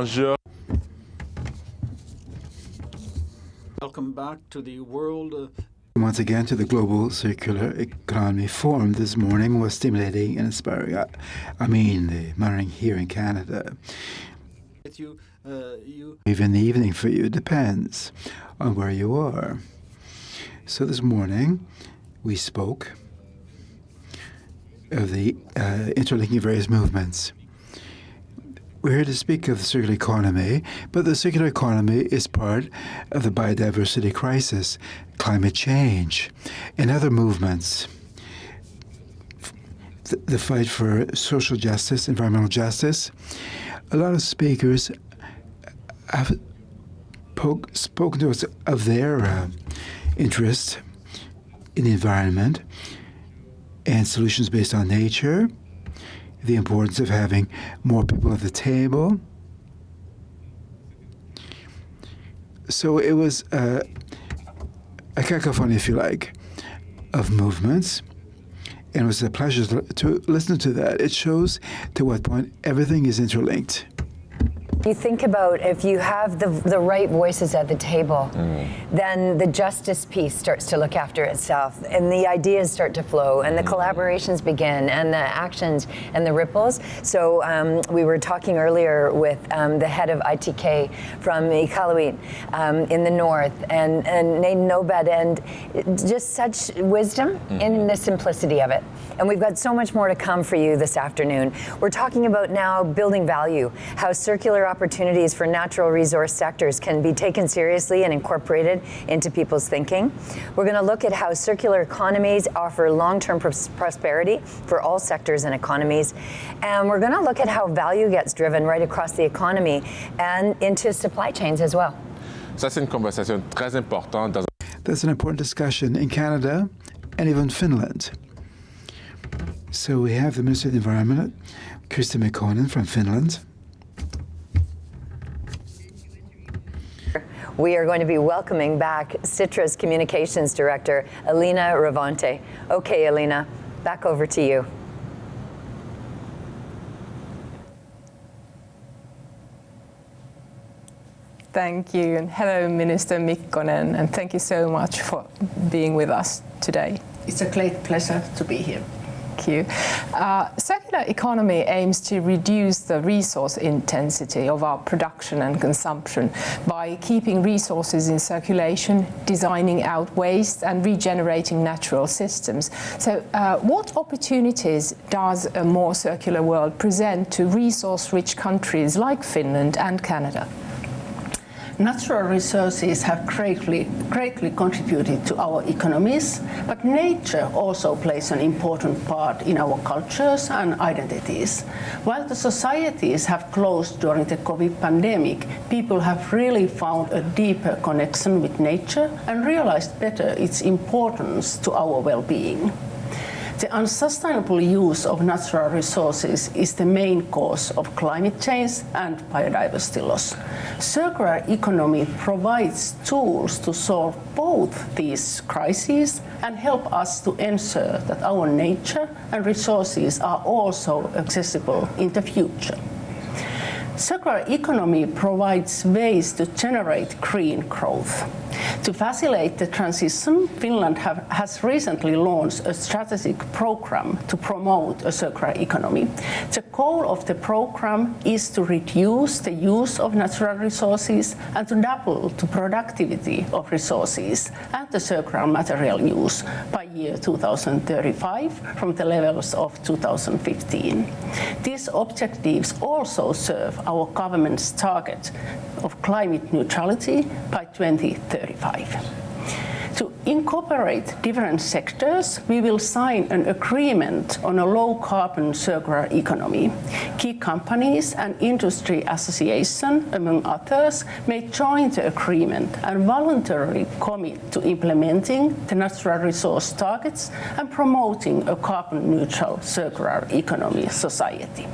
enjeux. Welcome back to the world. Uh, Once again, to the Global Circular Economy Forum this morning was stimulating and inspiring. I, I mean, the morning here in Canada. you, uh, you Even the evening for you depends on where you are. So this morning, we spoke of the uh, interlinking various movements. We're here to speak of the circular economy, but the circular economy is part of the biodiversity crisis, climate change, and other movements. The, fight for social justice, environmental justice. A lot of speakers have poke, spoken to us of their uh, interest in the environment and solutions based on nature, the importance of having more people at the table. So it was uh, a cacophony, if you like, of movements. And it was a pleasure to listen to that. It shows to what point everything is interlinked. You think about if you have the, the right voices at the table, mm. then the justice piece starts to look after itself, and the ideas start to flow, and the mm. collaborations begin, and the actions and the ripples. So um, we were talking earlier with um, the head of ITK from Iqaluit um, in the north, and, and Natan Obed, and just such wisdom mm. in the simplicity of it. And we've got so much more to come for you this afternoon. We're talking about now building value, how circular opportunities for natural resource sectors can be taken seriously and incorporated into people's thinking. We're going to look at how circular economies offer long-term pros prosperity for all sectors and economies. And we're going to look at how value gets driven right across the economy and into supply chains as well. Ça, c'est une conversation très importante dans That's an important discussion in Canada and even Finland. So we have the Minister of the Environment, Krista Mikkonen from Finland. We are going to be welcoming back Sitra's Communications Director, Alina Ravante. Okay, Alina, back over to you. Thank you, and hello, Minister Mikkonen, and thank you so much for being with us today. It's a great pleasure to be here. Thank you. Uh, circular economy aims to reduce the resource intensity of our production and consumption by keeping resources in circulation, designing out waste and regenerating natural systems. So uh, what opportunities does a more circular world present to resource-rich countries like Finland and Canada? Natural resources have greatly, greatly contributed to our economies, but nature also plays an important part in our cultures and identities. While the societies have closed during the COVID pandemic, people have really found a deeper connection with nature and realized better its importance to our well-being. The unsustainable use of natural resources is the main cause of climate change and biodiversity loss. Circular economy provides tools to solve both these crises and help us to ensure that our nature and resources are also accessible in the future. Circular economy provides ways to generate green growth. To facilitate the transition, Finland have, has recently launched a strategic program to promote a circular economy. The goal of the program is to reduce the use of natural resources and to double the productivity of resources and the circular material use by year 2035 from the levels of 2015. These objectives also serve our government's target of climate neutrality by 2035. To incorporate different sectors, we will sign an agreement on a low-carbon circular economy. Key companies and industry associations, among others, may join the agreement and voluntarily commit to implementing the natural resource targets and promoting a carbon-neutral circular economy society.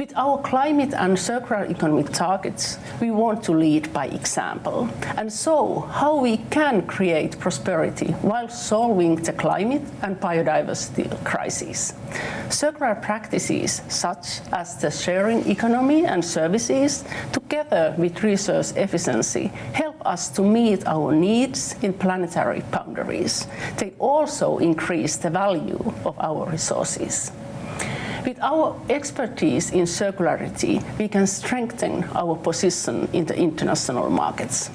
With our climate and circular economy targets, we want to lead by example. And so, how we can create prosperity while solving the climate and biodiversity crises. Circular practices such as the sharing economy and services, together with resource efficiency, help us to meet our needs in planetary boundaries. They also increase the value of our resources. With our expertise in circularity, we can strengthen our position in the international markets.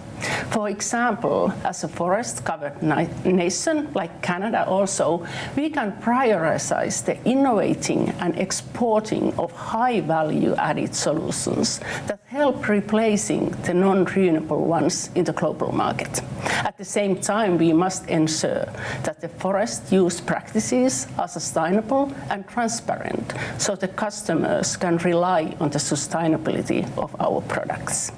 For example, as a forest-covered nation like Canada also, we can prioritize the innovating and exporting of high-value added solutions that help replacing the non-renewable ones in the global market. At the same time, we must ensure that the forest use practices are sustainable and transparent so the customers can rely on the sustainability of our products.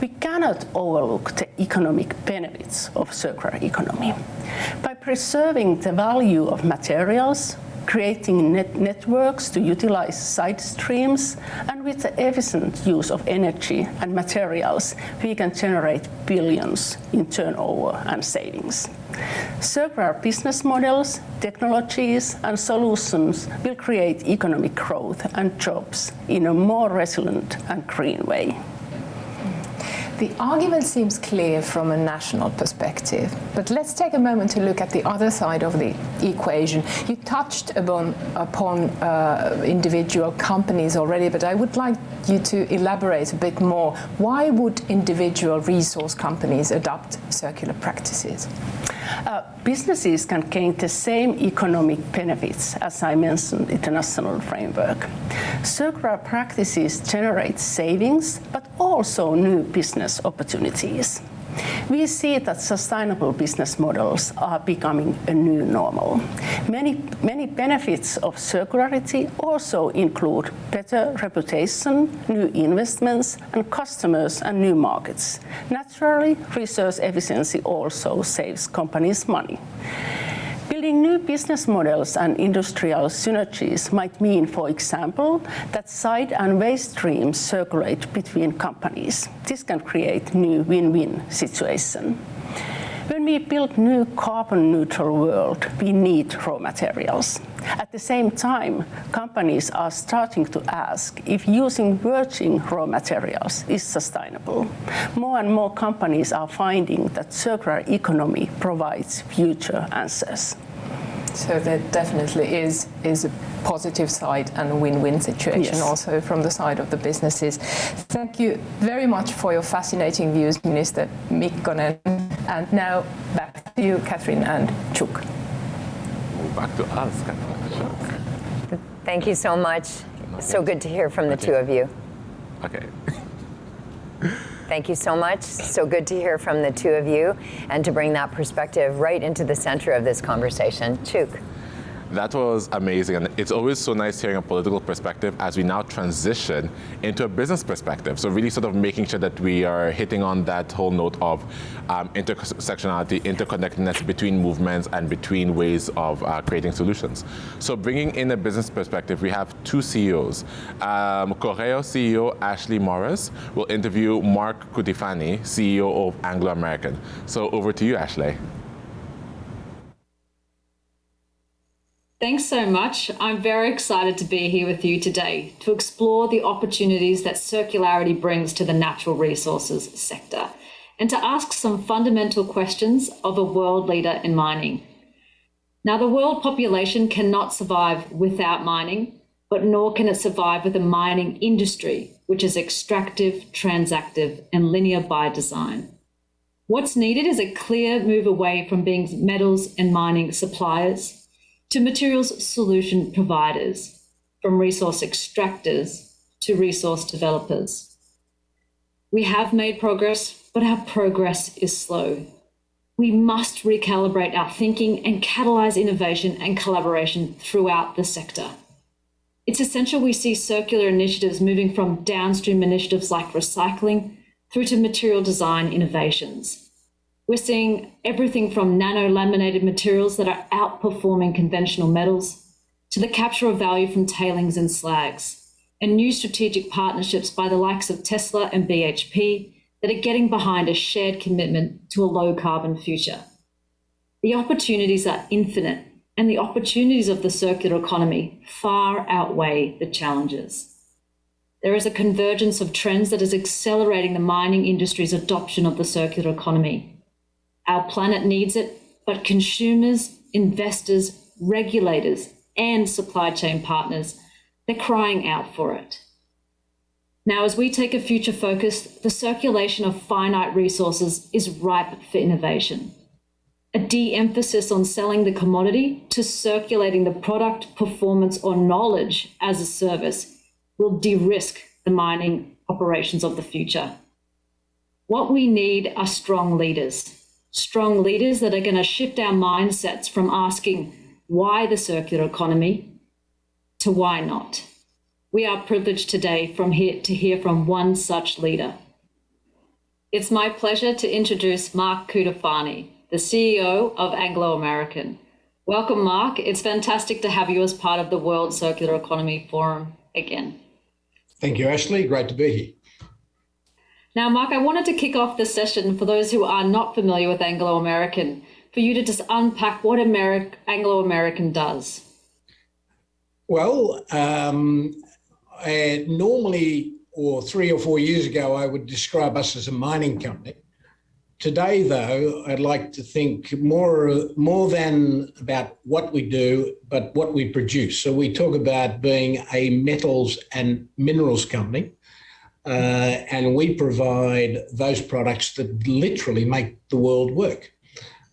We cannot overlook the economic benefits of circular economy. By preserving the value of materials, creating net networks to utilize side streams, and with the efficient use of energy and materials, we can generate billions in turnover and savings. Circular business models, technologies, and solutions will create economic growth and jobs in a more resilient and green way. The argument seems clear from a national perspective, but let's take a moment to look at the other side of the equation. You touched upon, upon uh, individual companies already, but I would like you to elaborate a bit more. Why would individual resource companies adopt circular practices? Uh, businesses can gain the same economic benefits as I mentioned in the national framework. Circular practices generate savings, but also new business opportunities. We see that sustainable business models are becoming a new normal. Many, many benefits of circularity also include better reputation, new investments, and customers and new markets. Naturally, resource efficiency also saves companies money. Building new business models and industrial synergies might mean, for example, that side and waste streams circulate between companies. This can create new win-win situation. When we build new carbon neutral world, we need raw materials. At the same time, companies are starting to ask if using virgin raw materials is sustainable. More and more companies are finding that circular economy provides future answers. So there definitely is is a positive side and a win-win situation yes. also from the side of the businesses. Thank you very much for your fascinating views, Minister Mikkonen. And now back to you, Catherine and Chuk. Back to us, Catherine. Thank you so much. So good to hear from the okay. two of you. Okay. Thank you so much. So good to hear from the two of you and to bring that perspective right into the center of this conversation. Chuk. That was amazing. And it's always so nice hearing a political perspective as we now transition into a business perspective. So really sort of making sure that we are hitting on that whole note of um, intersectionality, interconnectedness between movements and between ways of uh, creating solutions. So bringing in a business perspective, we have two CEOs. Um, Coreo CEO Ashley Morris will interview Mark Cutifani, CEO of Anglo American. So over to you, Ashley. Thanks so much. I'm very excited to be here with you today to explore the opportunities that circularity brings to the natural resources sector and to ask some fundamental questions of a world leader in mining. Now, the world population cannot survive without mining, but nor can it survive with a mining industry, which is extractive, transactive, and linear by design. What's needed is a clear move away from being metals and mining suppliers to materials solution providers, from resource extractors to resource developers. We have made progress, but our progress is slow. We must recalibrate our thinking and catalyze innovation and collaboration throughout the sector. It's essential we see circular initiatives moving from downstream initiatives like recycling through to material design innovations. We're seeing everything from nano-laminated materials that are outperforming conventional metals to the capture of value from tailings and slags. and new strategic partnerships by the likes of Tesla and BHP that are getting behind a shared commitment to a low carbon future. The opportunities are infinite, and the opportunities of the circular economy far outweigh the challenges. There is a convergence of trends that is accelerating the mining industry's adoption of the circular economy. Our planet needs it, but consumers, investors, regulators, and supply chain partners, they're crying out for it. Now, as we take a future focus, the circulation of finite resources is ripe for innovation. A de emphasis on selling the commodity to circulating the product, performance, or knowledge as a service will de risk the mining operations of the future. What we need are strong leaders, strong leaders that are going to shift our mindsets from asking why the circular economy to why not. We are privileged today from here to hear from one such leader. It's my pleasure to introduce Mark Cutifani, the CEO of Anglo American. Welcome, Mark. It's fantastic to have you as part of the World Circular Economy Forum again. Thank you, Ashley. Great to be here. Now, Mark, I wanted to kick off the session for those who are not familiar with Anglo American, for you to just unpack what Ameri- Anglo American does. Well, um, normally, or three or four years ago, I would describe us as a mining company. Today, though, I'd like to think more, more than about what we do, but what we produce. So we talk about being a metals and minerals company and we provide those products that literally make the world work.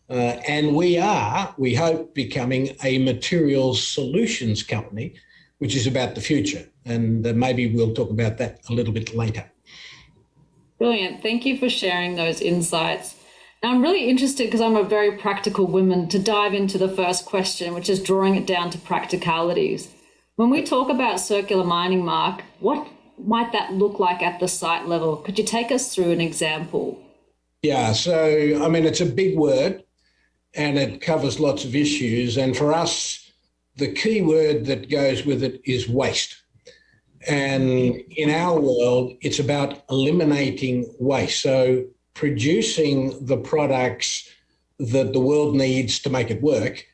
Uh, and we are, we hope, becoming a materials solutions company, which is about the future. And uh, maybe we'll talk about that a little bit later. Brilliant. Thank you for sharing those insights. Now, I'm really interested because I'm a very practical woman to dive into the first question, which is drawing it down to practicalities. When we talk about circular mining, Mark, what might that look like at the site level? Could you take us through an example? Yeah, so I mean, it's a big word and it covers lots of issues. And for us, the key word that goes with it is waste. And in our world, it's about eliminating waste. So producing the products that the world needs to make it work.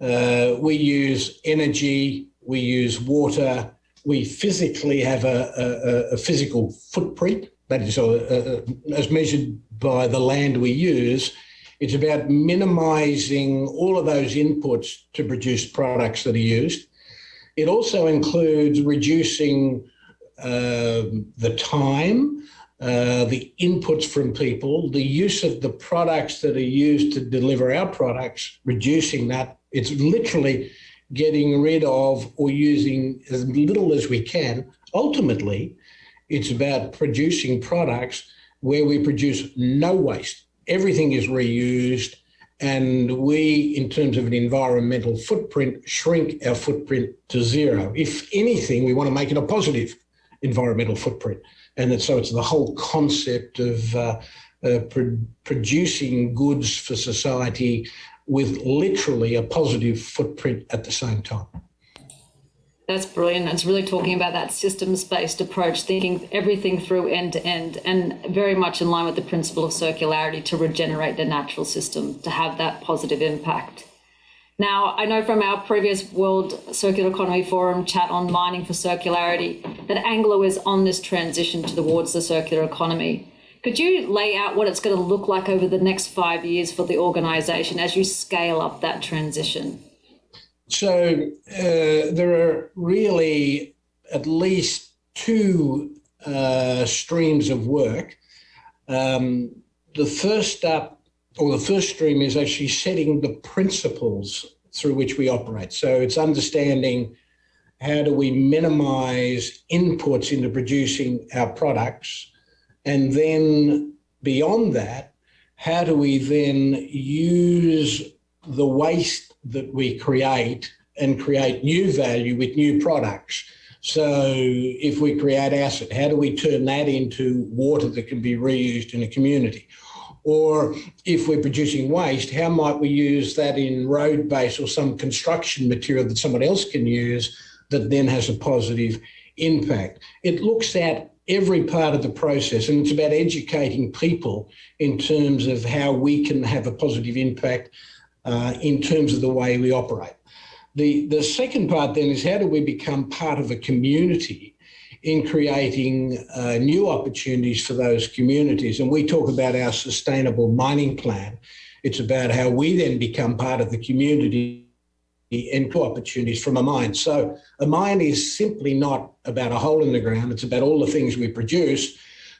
Uh, we use energy, we use water, we physically have a, a, a physical footprint, that is uh, uh, as measured by the land we use. It's about minimizing all of those inputs to produce products that are used. It also includes reducing uh, the time, uh, the inputs from people, the use of the products that are used to deliver our products, reducing that. It's literally getting rid of or using as little as we can. Ultimately, it's about producing products where we produce no waste. Everything is reused. And we, in terms of an environmental footprint, shrink our footprint to zero. If anything, we want to make it a positive environmental footprint. And so it's the whole concept of uh, uh, pro producing goods for society with literally a positive footprint at the same time. That's brilliant. It's really talking about that systems based approach, thinking everything through end to end, and very much in line with the principle of circularity to regenerate the natural system to have that positive impact. Now, I know from our previous World Circular Economy Forum chat on mining for circularity that Anglo is on this transition towards the circular economy. Could you lay out what it's going to look like over the next five years for the organisation as you scale up that transition? So uh, there are really at least two uh, streams of work. Um, the first up, or the first stream, is actually setting the principles through which we operate. So it's understanding how do we minimize inputs into producing our products and then beyond that, how do we then use the waste that we create and create new value with new products? So if we create acid, how do we turn that into water that can be reused in a community? Or if we're producing waste, how might we use that in road base or some construction material that someone else can use that then has a positive impact. It looks at every part of the process and it's about educating people in terms of how we can have a positive impact uh, in terms of the way we operate. The, the second part then is how do we become part of a community in creating uh, new opportunities for those communities? And we talk about our sustainable mining plan. It's about how we then become part of the community and opportunities from a mine. So a mine is simply not about a hole in the ground. It's about all the things we produce.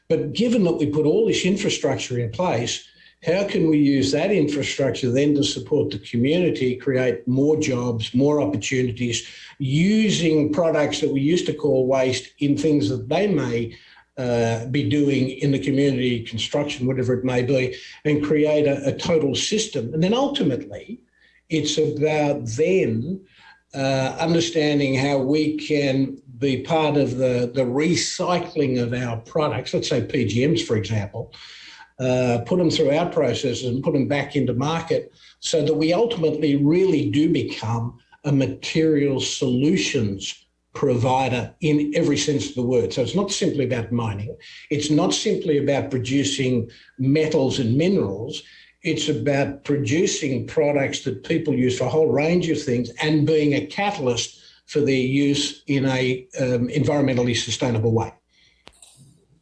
But given that we put all this infrastructure in place, how can we use that infrastructure then to support the community, create more jobs, more opportunities, using products that we used to call waste in things that they may uh, be doing in the community, construction, whatever it may be, and create a, a total system. And then ultimately, it's about then uh, understanding how we can be part of the, the recycling of our products, let's say PGMs, for example, uh, put them through our processes and put them back into market so that we ultimately really do become a material solutions provider in every sense of the word. So it's not simply about mining. It's not simply about producing metals and minerals. It's about producing products that people use for a whole range of things and being a catalyst for their use in a um, environmentally sustainable way.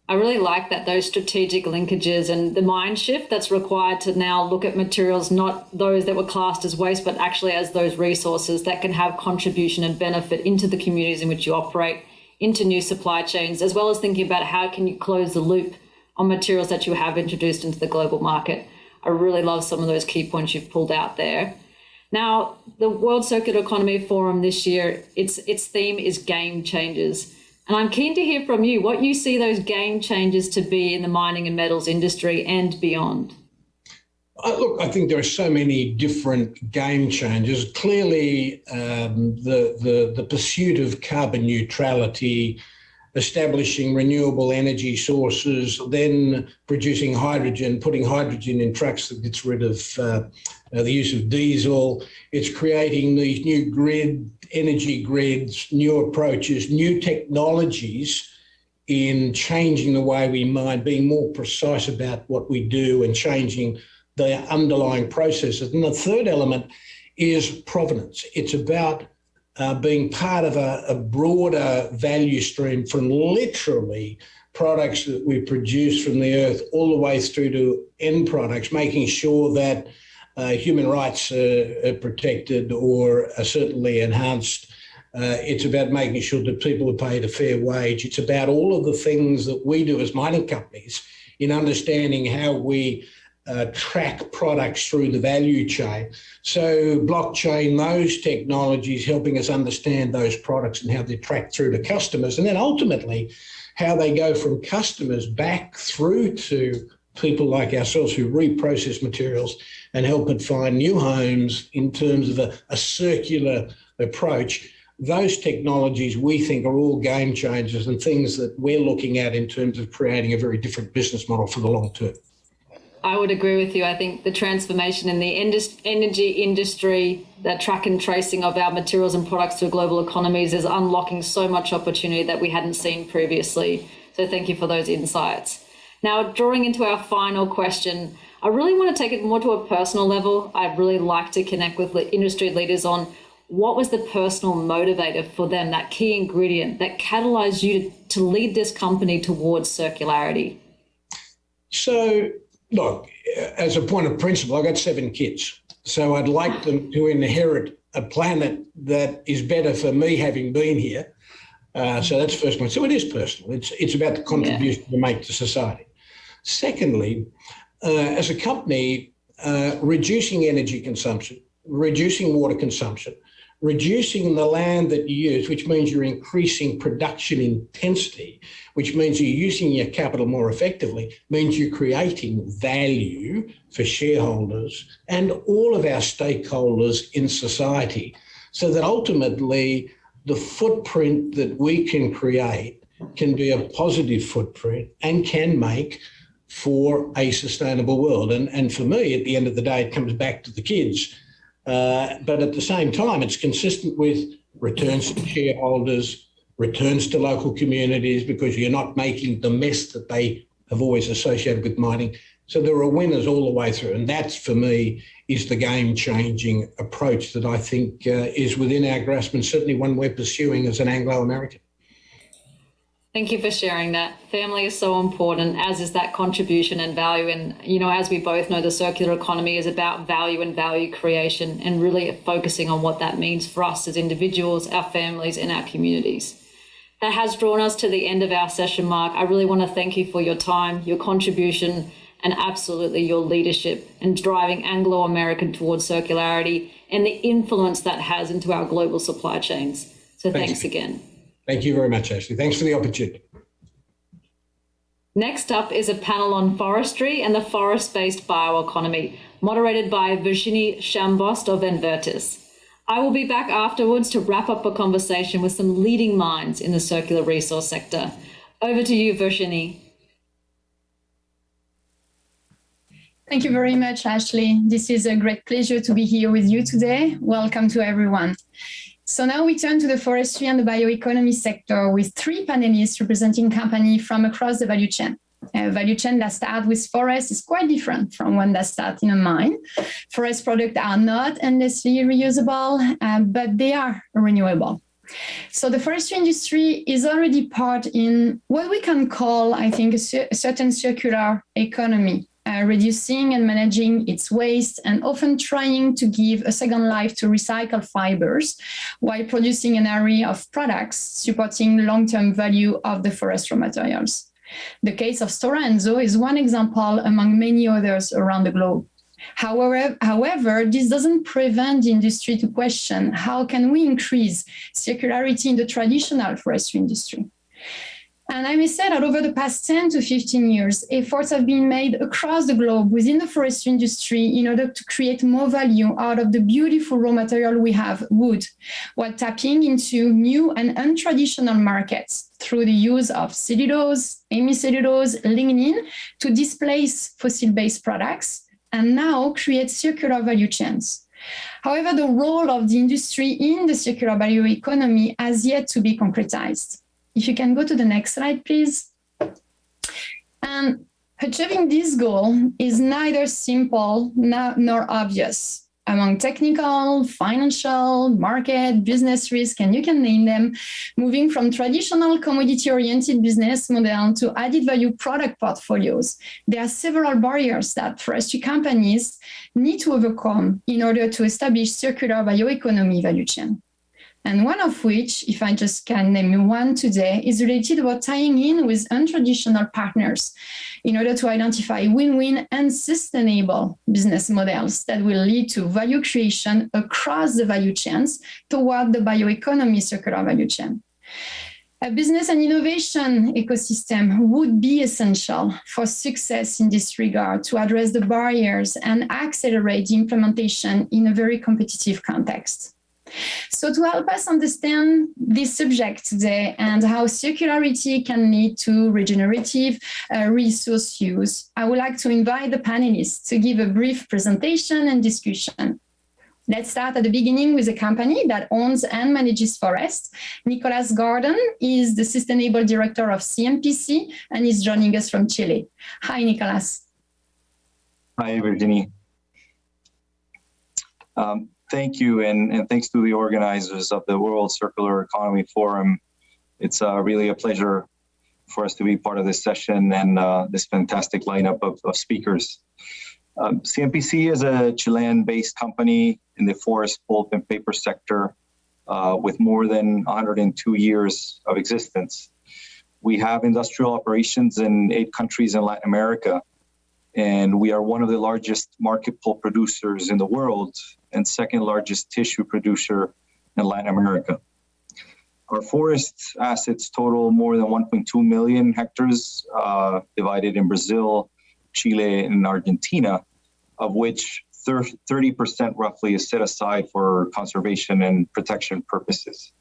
I really like that those strategic linkages and the mind shift that's required to now look at materials, not those that were classed as waste, but actually as those resources that can have contribution and benefit into the communities in which you operate, into new supply chains, as well as thinking about how can you close the loop on materials that you have introduced into the global market. I really love some of those key points you've pulled out there. Now, the World Circular Economy Forum this year, its its theme is game changers. And I'm keen to hear from you what you see those game changers to be in the mining and metals industry and beyond. Uh, look, I think there are so many different game changers. Clearly, um, the, the, the pursuit of carbon neutrality, establishing renewable energy sources, then producing hydrogen, putting hydrogen in trucks that gets rid of uh, uh, the use of diesel. It's creating these new grid energy grids, new approaches, new technologies in changing the way we mine, being more precise about what we do and changing the underlying processes. And the third element is provenance. It's about uh, being part of a, a broader value stream from literally products that we produce from the earth all the way through to end products, making sure that uh, human rights are, protected or are certainly enhanced. Uh, it's about making sure that people are paid a fair wage. It's about all of the things that we do as mining companies in understanding how we uh, track products through the value chain. So blockchain, those technologies helping us understand those products and how they're tracked through to customers. And then ultimately, how they go from customers back through to people like ourselves who reprocess materials and help it find new homes in terms of a, a circular approach. Those technologies we think are all game changers and things that we're looking at in terms of creating a very different business model for the long term. I would agree with you. I think the transformation in the energy industry, the track and tracing of our materials and products to global economies is unlocking so much opportunity that we hadn't seen previously. So thank you for those insights. Now, drawing into our final question, I really want to take it more to a personal level. I'd really like to connect with industry leaders on what was the personal motivator for them, that key ingredient that catalyzed you to, to lead this company towards circularity? So, look, as a point of principle, I've got seven kids. So I'd like them to inherit a planet that is better for me having been here. Uh, so that's first point. So it is personal. It's it's about the contribution yeah. you make to society. Secondly, uh, as a company, uh, reducing energy consumption, reducing water consumption, reducing the land that you use, which means you're increasing production intensity, which means you're using your capital more effectively, means you're creating value for shareholders and all of our stakeholders in society, so that ultimately the footprint that we can create can be a positive footprint and can make for a sustainable world. And, and for me, at the end of the day, it comes back to the kids. Uh, but at the same time, it's consistent with returns to shareholders, returns to local communities because you're not making the mess that they have always associated with mining. So there are winners all the way through, and that's for me is the game-changing approach that I think uh, is within our grasp, and certainly one we're pursuing as an Anglo-American. Thank you for sharing that. Family is so important, as is that contribution and value. And, you know, as we both know, the circular economy is about value and value creation and really focusing on what that means for us as individuals, our families, and our communities. That has drawn us to the end of our session, Mark. I really want to thank you for your time, your contribution, and absolutely your leadership in driving Anglo American towards circularity and the influence that has into our global supply chains. So thanks, thanks again. Thank you very much, Ashley. Thanks for the opportunity. Next up is a panel on forestry and the forest-based bioeconomy, moderated by Virginie Chambost of Envertis. I will be back afterwards to wrap up a conversation with some leading minds in the circular resource sector. Over to you, Virginie. Thank you very much, Ashley. This is a great pleasure to be here with you today. Welcome to everyone. So now we turn to the forestry and the bioeconomy sector with three panelists representing companies from across the value chain. A value chain that starts with forest is quite different from one that starts in a mine. Forest products are not endlessly reusable, uh, but they are renewable. So the forestry industry is already part in what we can call, I think, a, a certain circular economy uh, reducing and managing its waste and often trying to give a second life to recycled fibers while producing an array of products supporting long-term value of the forest raw materials. The case of Stora is one example among many others around the globe. However, however, this doesn't prevent the industry to question how can we increase circularity in the traditional forestry industry. And I may say that over the past 10 to 15 years, efforts have been made across the globe within the forestry industry in order to create more value out of the beautiful raw material we have, wood, while tapping into new and untraditional markets through the use of cellulose, hemicellulose, lignin to displace fossil-based products and now create circular value chains. However, the role of the industry in the circular bioeconomy has yet to be concretized. If you can go to the next slide, please. And achieving this goal is neither simple nor obvious among technical, financial, market, business risk, and you can name them, moving from traditional commodity-oriented business model to added value product portfolios. There are several barriers that forestry companies need to overcome in order to establish circular bioeconomy value chain and one of which, if I just can name one today, is related about tying in with untraditional partners in order to identify win-win and sustainable business models that will lead to value creation across the value chains toward the bioeconomy circular value chain. A business and innovation ecosystem would be essential for success in this regard to address the barriers and accelerate the implementation in a very competitive context. So to help us understand this subject today and how circularity can lead to regenerative uh, resource use, I would like to invite the panelists to give a brief presentation and discussion. Let's start at the beginning with a company that owns and manages forests. Nicolas Gordon is the Sustainable Director of CMPC and is joining us from Chile. Hi, Nicolas. Hi, Virginie. Um, thank you, and, and thanks to the organizers of the World Circular Economy Forum. It's uh, really a pleasure for us to be part of this session and uh, this fantastic lineup of, of speakers. Um, CMPC is a Chilean-based company in the forest, pulp, and paper sector uh, with more than 102 years of existence. We have industrial operations in eight countries in Latin America, and we are one of the largest market pulp producers in the world and second largest tissue producer in Latin America. Our forest assets total more than 1.2 million hectares uh, divided in Brazil, Chile, and Argentina, of which 30% roughly is set aside for conservation and protection purposes.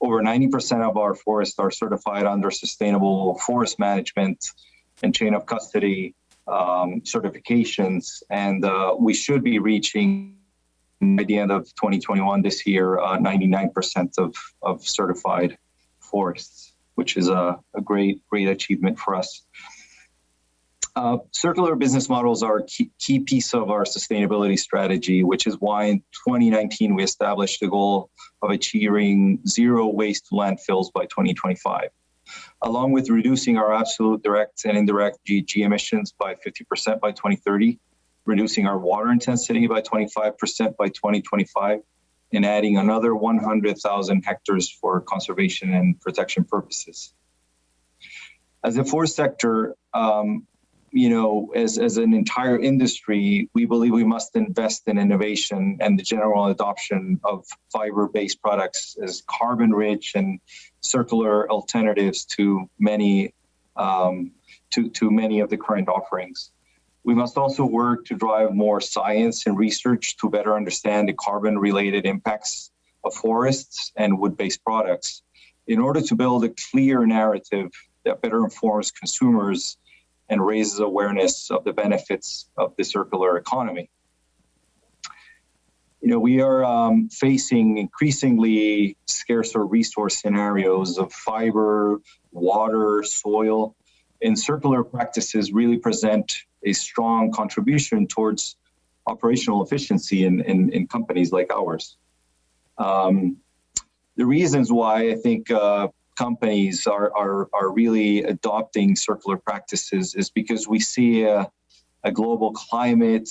Over 90% of our forests are certified under sustainable forest management and chain of custody um, certifications, and uh, we should be reaching by the end of 2021 this year, 99% uh, of, of certified forests, which is a, a great, great achievement for us. Uh, circular business models are a key, key, piece of our sustainability strategy, which is why in 2019 we established the goal of achieving zero waste landfills by 2025, along with reducing our absolute direct and indirect GHG emissions by 50% by 2030, reducing our water intensity by 25% by 2025, and adding another 100,000 hectares for conservation and protection purposes. As a forest sector, um, you know, as, as an entire industry, we believe we must invest in innovation and the general adoption of fiber-based products as carbon-rich and circular alternatives to many um, to, to many of the current offerings. We must also work to drive more science and research to better understand the carbon-related impacts of forests and wood-based products in order to build a clear narrative that better informs consumers and raises awareness of the benefits of the circular economy. You know, we are um, facing increasingly scarcer resource scenarios of fiber, water, soil, and circular practices really present a strong contribution towards operational efficiency in, in, in companies like ours. Um, the reasons why I think uh, companies are, are, are really adopting circular practices is because we see a, a global climate,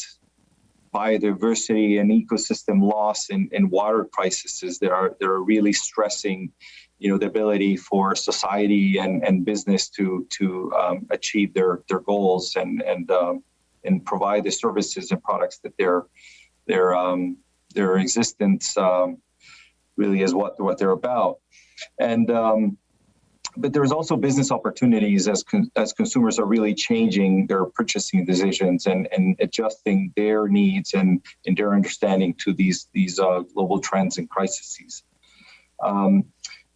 biodiversity and ecosystem loss and, and water crises that are, that are really stressing you know, the ability for society and, and business to, to um, achieve their, their goals and, and, um, and provide the services and products that their, their, um, their existence um, really is what, what they're about. And um, but there's also business opportunities as con as consumers are really changing their purchasing decisions and and adjusting their needs and and their understanding to these these uh, global trends and crises. Um,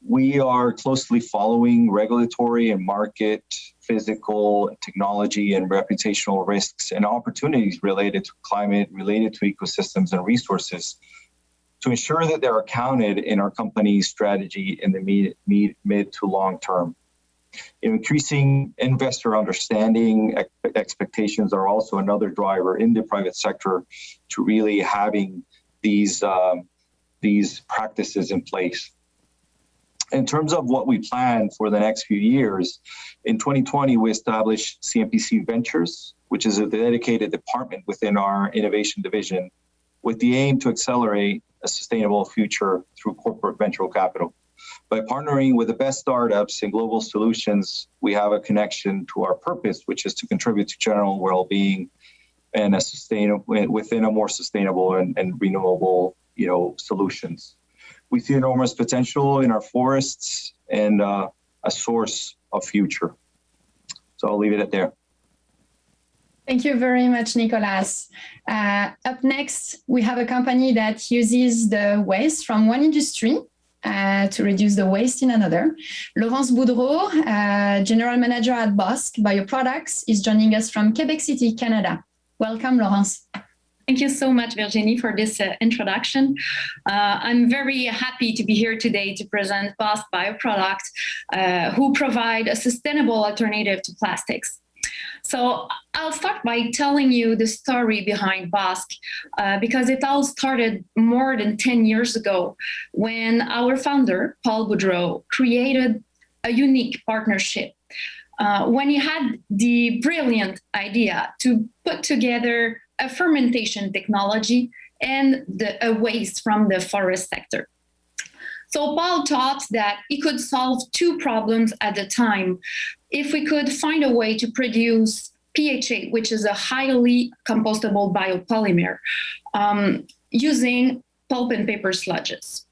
we are closely following regulatory and market, physical, technology, and reputational risks and opportunities related to climate, related to ecosystems and resources to ensure that they're accounted in our company's strategy in the mid, mid, mid to long term. Increasing investor understanding expectations are also another driver in the private sector to really having these, um, these practices in place. In terms of what we plan for the next few years, in 2020, we established CMPC Ventures, which is a dedicated department within our innovation division with the aim to accelerate a sustainable future through corporate venture capital. By partnering with the best startups and global solutions, we have a connection to our purpose, which is to contribute to general well-being and a sustainable within a more sustainable and, and renewable, you know, solutions. We see enormous potential in our forests and uh, a source of future. So I'll leave it at there. Thank you very much, Nicolas. Uh, up next, we have a company that uses the waste from one industry uh, to reduce the waste in another. Laurence Boudreau, uh, General Manager at Bosk Bioproducts, is joining us from Quebec City, Canada. Welcome, Laurence. Thank you so much, Virginie, for this uh, introduction. Uh, I'm very happy to be here today to present Bosk Bioproducts, uh, who provide a sustainable alternative to plastics. So I'll start by telling you the story behind Bosk, uh, because it all started more than 10 years ago when our founder, Paul Boudreau, created a unique partnership. Uh, when he had the brilliant idea to put together a fermentation technology and the, a waste from the forest sector. So Paul thought that he could solve two problems at a time if we could find a way to produce PHA, which is a highly compostable biopolymer, um, using pulp and paper sludges.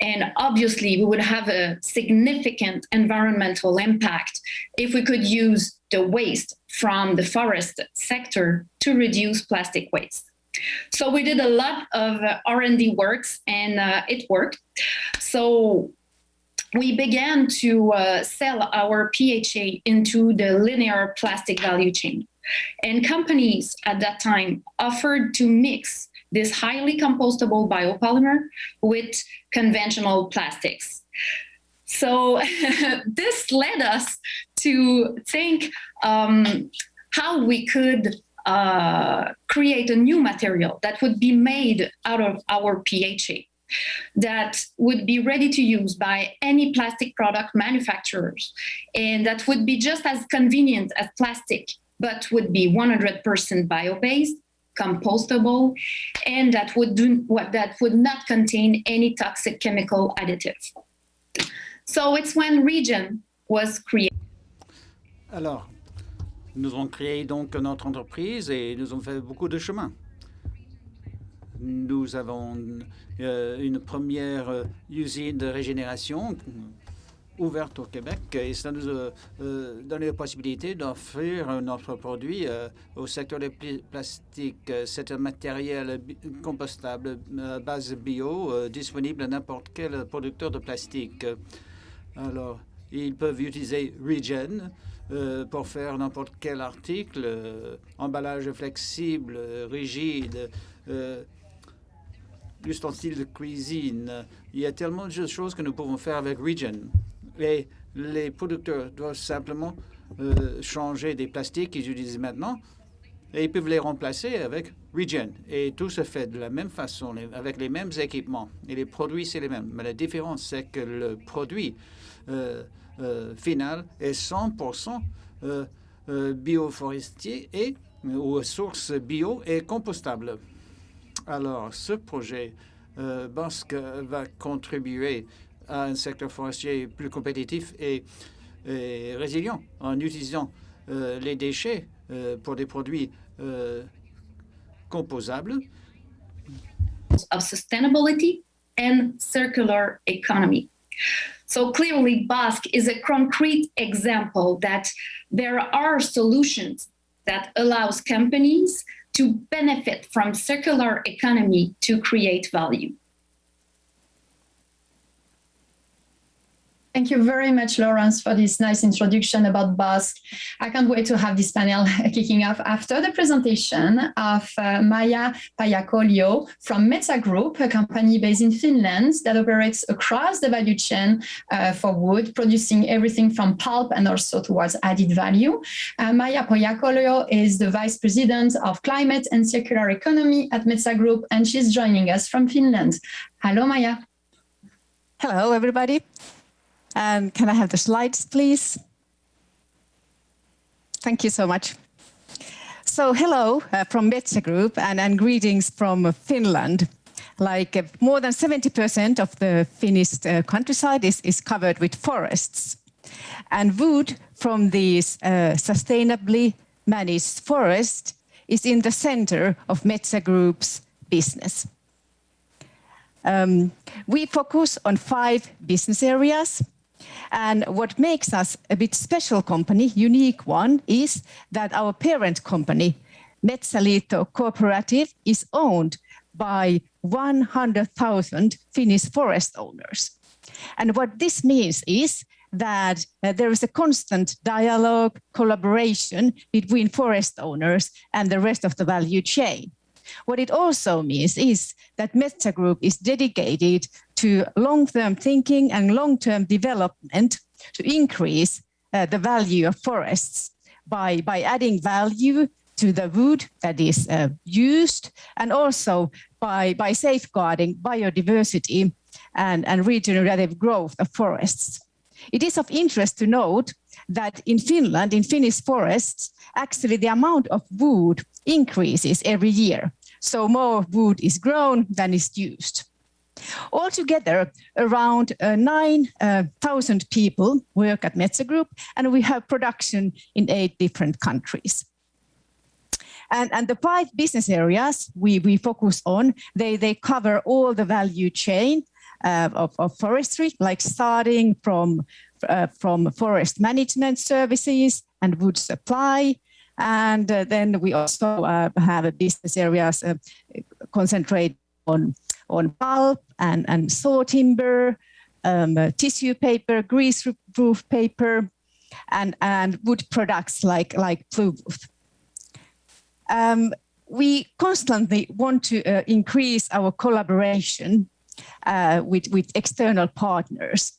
And obviously, we would have a significant environmental impact if we could use the waste from the forest sector to reduce plastic waste. So we did a lot of R&D works and uh, it worked. So we began to uh, sell our PHA into the linear plastic value chain. And companies at that time offered to mix this highly compostable biopolymer with conventional plastics. So this led us to think um, how we could uh, create a new material that would be made out of our PHA that would be ready to use by any plastic product manufacturers. And that would be just as convenient as plastic but would be 100% bio-based compostable and that would do what that would not contain any toxic chemical additives. So it's when Regen was created. Alors nous avons créé donc notre entreprise et nous avons fait beaucoup de chemin nous avons euh, une première euh, usine de régénération ouverte au Québec et ça nous a euh, donné la possibilité d'offrir notre produit au secteur des plastiques. C'est un matériel compostable à base bio disponible à n'importe quel producteur de plastique. Alors, ils peuvent utiliser Regen pour faire n'importe quel article, emballage flexible, rigide, l'ustensile de cuisine. Il y a tellement de choses que nous pouvons faire avec Regen. Et les producteurs doivent simplement euh, changer des plastiques qu'ils utilisent maintenant et ils peuvent les remplacer avec Regen. Et tout se fait de la même façon, avec les mêmes équipements. Et les produits, c'est les mêmes. Mais la différence, c'est que le produit euh, euh, final est 100% bioforestier et ou source bio et compostable. Alors, ce projet euh, Basque va contribuer à un secteur forestier plus compétitif et, résilient en utilisant euh, les déchets euh, pour des produits composables. Of sustainability and circular economy. So clearly, Basque is a concrete example that there are solutions that allows companies to benefit from circular economy to create value. Thank you very much, Lawrence, for this nice introduction about Bosk. I can't wait to have this panel kicking off after the presentation of uh, Maija Pajakolio from Metsä Group, a company based in Finland that operates across the value chain uh, for wood, producing everything from pulp and also towards added value. Uh, Maija Pajakolio is the Vice President of Climate and Circular Economy at Metsä Group, and she's joining us from Finland. Hello, Maya. Hello, everybody. And can I have the slides, please? Thank you so much. So hello uh, from Metsä Group and, and greetings from Finland. Like uh, more than 70% of the Finnish uh, countryside is, is covered with forests. And wood from these uh, sustainably managed forests is in the center of Metsä Group's business. Um, we focus on five business areas and what makes us a bit special company, unique one, is that our parent company, Metsäliitto Cooperative, is owned by 100,000 Finnish forest owners. And what this means is that uh, there is a constant dialogue, collaboration between forest owners and the rest of the value chain. What it also means is that Metsä Group is dedicated to long-term thinking and long-term development to increase uh, the value of forests by, by adding value to the wood that is uh, used and also by, by safeguarding biodiversity and, and regenerative growth of forests. It is of interest to note that in Finland, in Finnish forests, actually the amount of wood increases every year. So more wood is grown than is used. Altogether, around uh, 9,000 uh, people work at Metsä Group, and we have production in eight different countries. And, and the five business areas we, we focus on, they, they cover all the value chain uh, of, of forestry, like starting from, uh, from forest management services and wood supply, and uh, then we also uh, have a business areas uh, concentrate on on pulp and, and saw timber, um, uh, tissue paper, grease-proof paper, and, and wood products like, like Bluebooth. Um, we constantly want to uh, increase our collaboration uh, with, with external partners.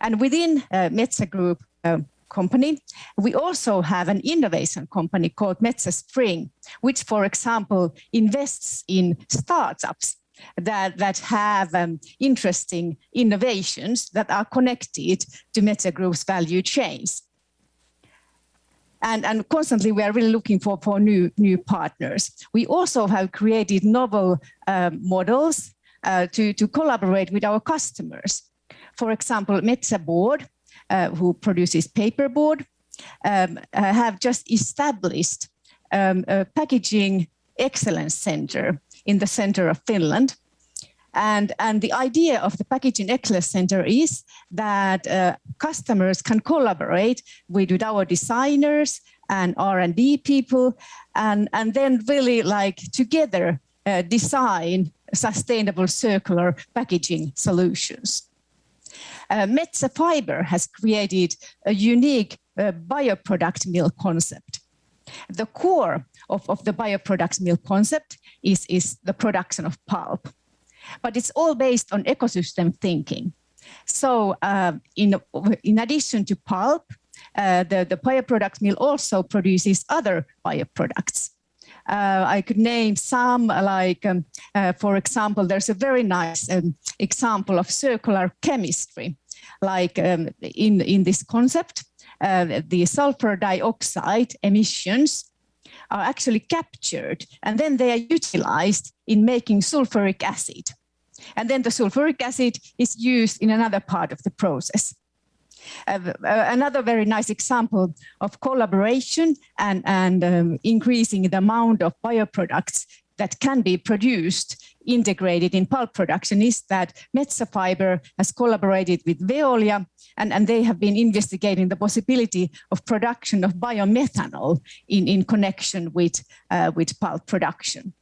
And within uh, Metsä Group uh, company, we also have an innovation company called Metsä Spring, which, for example, invests in startups that, that have um, interesting innovations that are connected to Metsä Group's value chains. And, and constantly we are really looking for, for new, new partners. We also have created novel uh, models uh, to, to collaborate with our customers. For example, Metsä Board, uh, who produces paperboard, um, uh, have just established um, a packaging excellence center in the center of Finland. And, and the idea of the Packaging Excellence Center is that uh, customers can collaborate with, with our designers and R&D people, and, and then really like together uh, design sustainable circular packaging solutions. Uh, Metsä Fiber has created a unique uh, bioproduct mill concept. The core of, of the bioproduct mill concept is, is the production of pulp but it's all based on ecosystem thinking. So uh, in, in addition to pulp, uh, the, the bioproduct mill also produces other bioproducts. Uh, I could name some like, um, uh, for example, there's a very nice um, example of circular chemistry, like um, in, in this concept, uh, the sulfur dioxide emissions are actually captured and then they are utilized in making sulfuric acid. And then the sulfuric acid is used in another part of the process. Uh, uh, another very nice example of collaboration and, and um, increasing the amount of bioproducts that can be produced integrated in pulp production is that Metsä Fiber has collaborated with Veolia and, and they have been investigating the possibility of production of biomethanol in, in connection with, uh, with pulp production.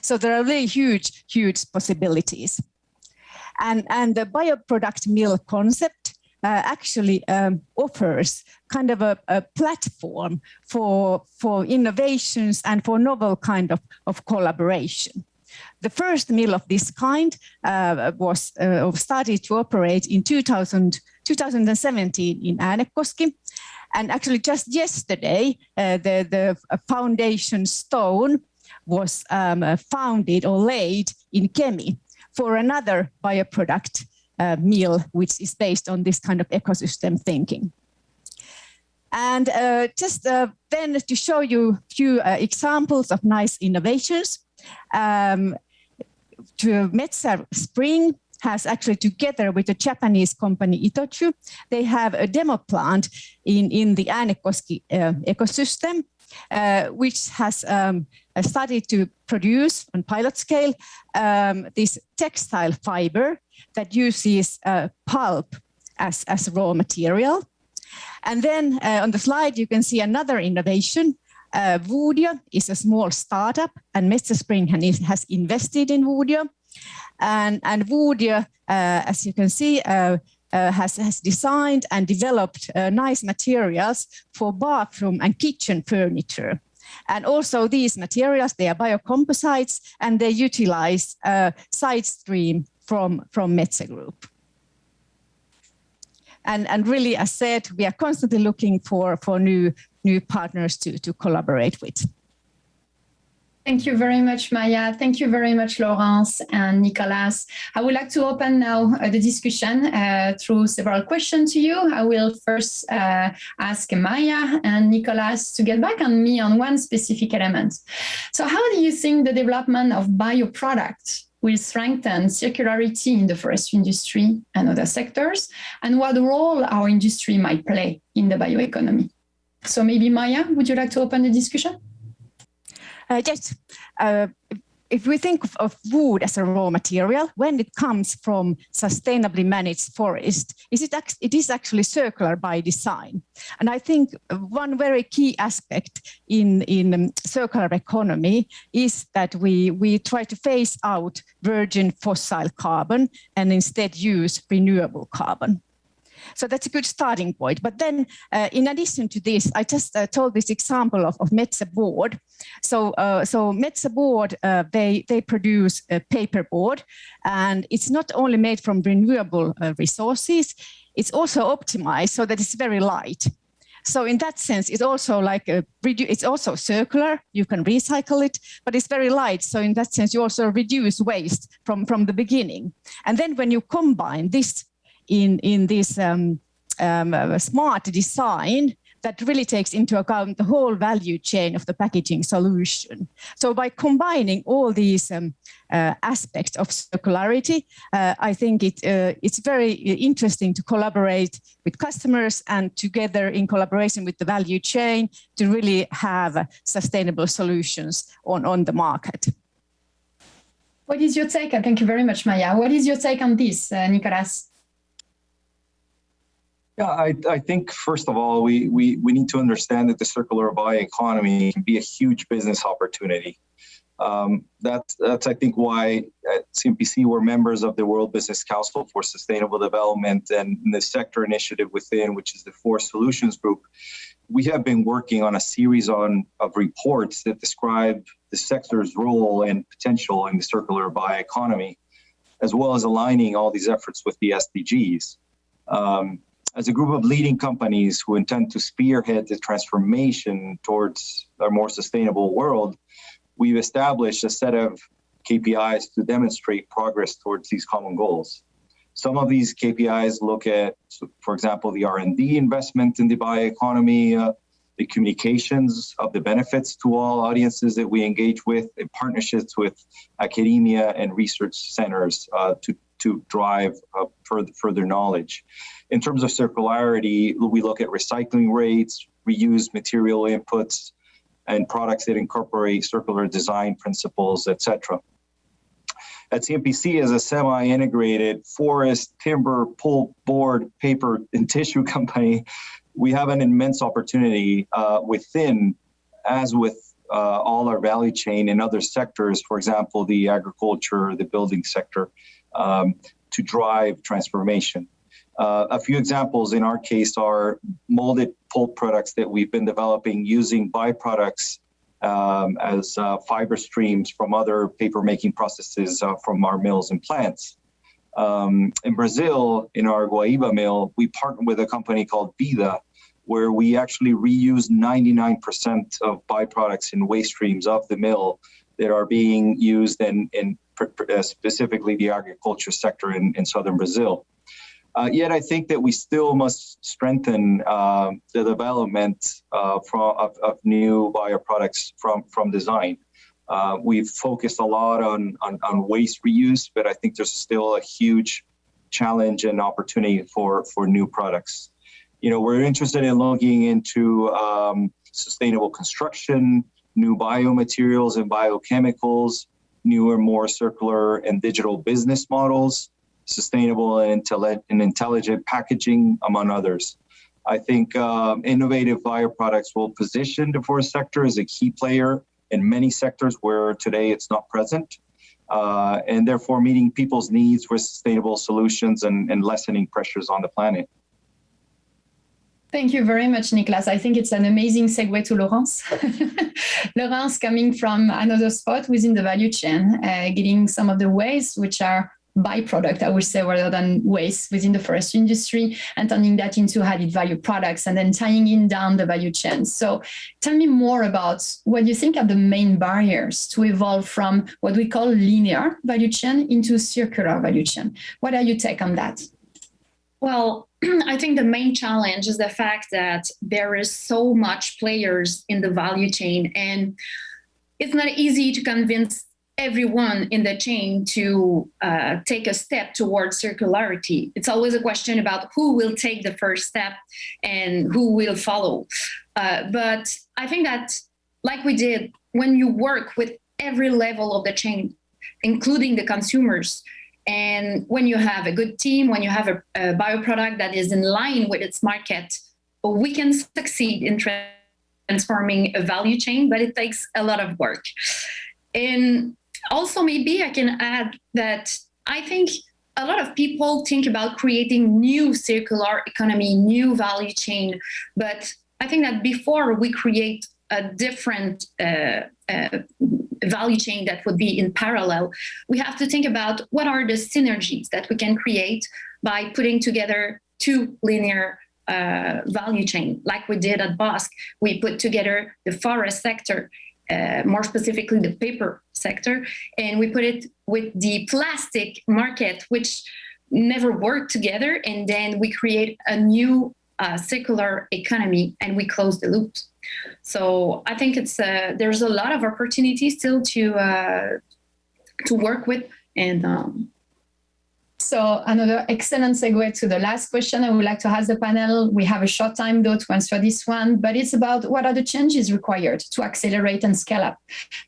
So there are really huge, huge possibilities. And, and the bioproduct mill concept uh, actually um, offers kind of a, a, platform for, for innovations and for novel kind of, of collaboration. The first mill of this kind uh, was uh, started to operate in 2000, 2017 in Äänekoski. And actually just yesterday, uh, the, the foundation stone was um, founded or laid in Kemi for another bioproduct uh, mill, which is based on this kind of ecosystem thinking. And uh, just uh, then to show you a few uh, examples of nice innovations, um, to Metsä Spring has actually together with the Japanese company Itochu, they have a demo plant in, in the Äänekoski uh, ecosystem, uh, which has um, started to produce on pilot scale um, this textile fiber that uses uh, pulp as, as raw material. And then uh, on the slide, you can see another innovation. Uh, is a small startup and Metsä Spring has invested in Woodio. And, and uh, as you can see, uh, uh, has, has designed and developed uh, nice materials for bathroom and kitchen furniture. And also these materials, they are biocomposites and they utilize uh, side stream from, from Metsä Group. And, and really, as said, we are constantly looking for, for new, new partners to, to collaborate with. Thank you very much, Maya. Thank you very much, Laurence and Nicolas. I would like to open now uh, the discussion uh, through several questions to you. I will first uh, ask Maya and Nicolas to get back on me on one specific element. So how do you think the development of bioproducts will strengthen circularity in the forestry industry and other sectors, and what role our industry might play in the bioeconomy? So maybe Maya, would you like to open the discussion? Uh, yes, uh, if we think of, wood as a raw material, when it comes from sustainably managed forest, is it, it is actually circular by design. And I think one very key aspect in, in um, circular economy is that we, we try to phase out virgin fossil carbon and instead use renewable carbon. So that's a good starting point. But then uh, in addition to this, I just uh, told this example of, of Metsä board. So, uh, so Metsä board, uh, they, they produce a paper board and it's not only made from renewable uh, resources, it's also optimized so that it's very light. So in that sense, it's also like a, it's also circular. You can recycle it, but it's very light. So in that sense, you also reduce waste from from the beginning. And then when you combine this in in this um, um, uh, smart design that really takes into account the whole value chain of the packaging solution. So by combining all these um, uh, aspects of circularity, uh, I think it, uh, it's very interesting to collaborate with customers and together in collaboration with the value chain to really have sustainable solutions on, on the market. What is your take? Thank you very much, Maya. What is your take on this, uh, Nicolas? Yeah, I, I think first of all, we, we, we need to understand that the circular bioeconomy can be a huge business opportunity. Um, that's, that's, I think, why at CMPC we're members of the World Business Council for Sustainable Development and the sector initiative within, which is the Forest Solutions Group. We have been working on a series on of reports that describe the sector's role and potential in the circular bioeconomy, as well as aligning all these efforts with the SDGs. Um, as a group of leading companies who intend to spearhead the transformation towards a more sustainable world, we've established a set of KPIs to demonstrate progress towards these common goals. Some of these KPIs look at, for example, the R&D investment in the bioeconomy, uh, the communications of the benefits to all audiences that we engage with, in partnerships with academia and research centers uh, to, to drive uh, further, further knowledge. In terms of circularity, we look at recycling rates, reused material inputs, and products that incorporate circular design principles, etc. At CMPC, as a semi-integrated forest, timber, pulp, board, paper, and tissue company, we have an immense opportunity uh, within, as with uh, all our value chain in other sectors, for example, the agriculture, the building sector, um, to drive transformation. Uh, a few examples in our case are molded pulp products that we've been developing using byproducts um, as uh, fiber streams from other paper making processes uh, from our mills and plants. Um, in Brazil, in our Guaíba mill, we partnered with a company called Vida, where we actually reuse 99% of byproducts in waste streams of the mill that are being used in, in uh, specifically the agriculture sector in, in southern Brazil. Uh, yet I think that we still must strengthen uh, the development uh, from, of, of, new bioproducts from, from design. Uh, we've focused a lot on, on, on, waste reuse, but I think there's still a huge challenge and opportunity for, for new products. You know, we're interested in looking into um, sustainable construction, new biomaterials and biochemicals, newer, more circular and digital business models, sustainable and, and intelligent packaging, among others. I think um, innovative bioproducts will position the forest sector as a key player in many sectors where today it's not present, uh, and therefore meeting people's needs with sustainable solutions and, and lessening pressures on the planet. Thank you very much, Niklas. I think it's an amazing segue to Laurence. Laurence coming from another spot within the value chain, uh, getting some of the ways which are byproduct, I would say, rather than waste within the forest industry and turning that into added value products and then tying in down the value chain. So tell me more about what you think are the main barriers to evolve from what we call linear value chain into circular value chain. What are your take on that? Well, I think the main challenge is the fact that there is so much players in the value chain and it's not easy to convince everyone in the chain to uh, take a step towards circularity. It's always a question about who will take the first step and who will follow. Uh, but I think that, like we did, when you work with every level of the chain, including the consumers, and when you have a good team, when you have a, a bioproduct that is in line with its market, we can succeed in transforming a value chain, but it takes a lot of work. And also maybe I can add that I think a lot of people think about creating new circular economy, new value chain, but I think that before we create a different uh, uh, value chain that would be in parallel, we have to think about what are the synergies that we can create by putting together two linear uh, value chain, like we did at Bosk. We put together the forest sector, uh, more specifically the paper sector, and we put it with the plastic market, which never worked together. And then we create a new uh, circular economy and we close the loops. So I think it's uh, there's a lot of opportunities still to uh, to work with and um, so another excellent segue to the last question I would like to ask the panel. We have a short time though to answer this one, but it's about what are the changes required to accelerate and scale up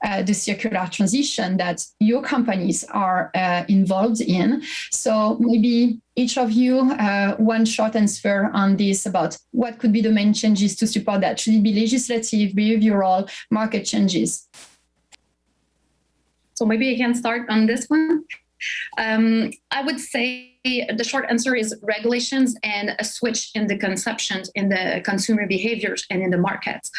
uh, the circular transition that your companies are uh, involved in. So maybe each of you uh, one short answer on this about what could be the main changes to support that. Should it be legislative, behavioral, market changes? So maybe I can start on this one. Um, I would say the short answer is regulations and a switch in the consumption, in the consumer behaviors and in the markets.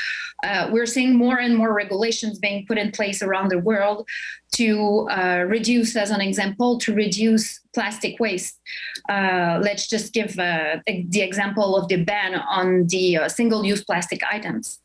Uh, we're seeing more and more regulations being put in place around the world to uh, reduce, as an example, to reduce plastic waste. Uh, let's just give uh, the example of the ban on the uh, single-use plastic items.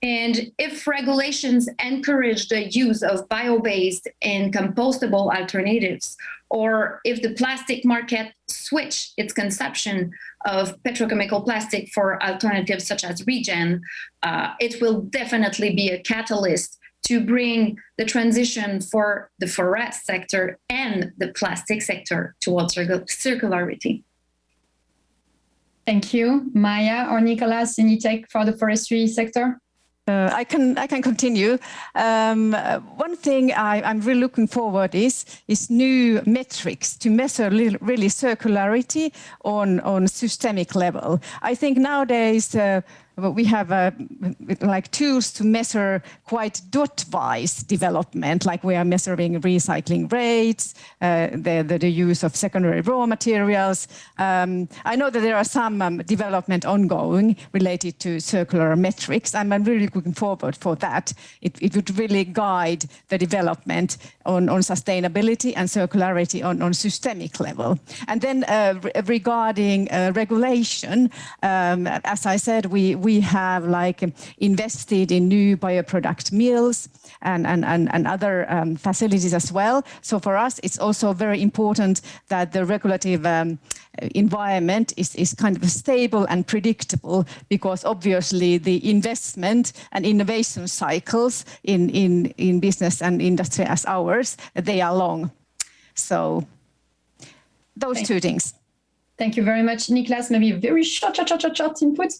And if regulations encourage the use of bio-based and compostable alternatives, or if the plastic market switch its consumption of petrochemical plastic for alternatives such as regen, uh, it will definitely be a catalyst to bring the transition for the forest sector and the plastic sector towards circularity. Thank you. Maya or Nicolas, any take for the forestry sector? Uh, I can I can continue. Um, one thing I, am really looking forward is is new metrics to measure really circularity on on systemic level. I think nowadays. Uh, we have uh, like tools to measure quite dot-wise development, like we are measuring recycling rates, uh, the, the, the, use of secondary raw materials. Um, I know that there are some um, development ongoing related to circular metrics. I'm, I'm really looking forward for that. It, it, would really guide the development on, on sustainability and circularity on, on systemic level. And then uh, regarding uh, regulation, um, as I said, we, we we have like invested in new bioproduct mills and, and, and, and other um, facilities as well. So for us, it's also very important that the regulative um, environment is, is kind of stable and predictable because obviously the investment and innovation cycles in, in, in business and industry as ours, they are long. So those Thank two things. Thank you very much, Niklas. Maybe a very short, short, short, short input.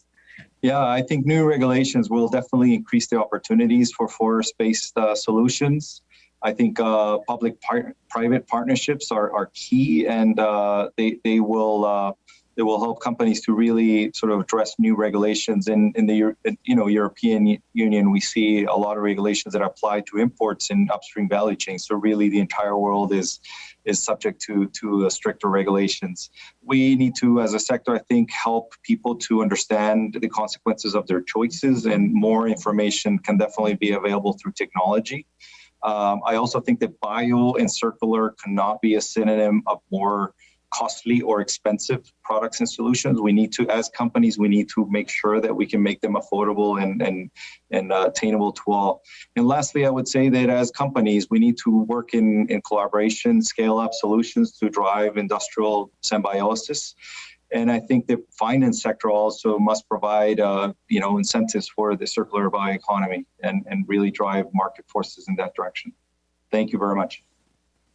Yeah, I think new regulations will definitely increase the opportunities for forest-based uh, solutions. I think uh, public-private partnerships are, are key, and uh, they they will uh, they will help companies to really sort of address new regulations. In in the you know European Union, we see a lot of regulations that apply to imports in upstream value chains. So really, the entire world is is subject to to stricter regulations. We need to, as a sector, I think, help people to understand the consequences of their choices, and more information can definitely be available through technology. Um, I also think that bio and circular cannot be a synonym of more costly or expensive products and solutions. We need to, as companies, we need to make sure that we can make them affordable and and and uh, attainable to all. And lastly, I would say that as companies, we need to work in in collaboration, scale up solutions to drive industrial symbiosis. And I think the finance sector also must provide, uh, you know, incentives for the circular bioeconomy and, and really drive market forces in that direction. Thank you very much.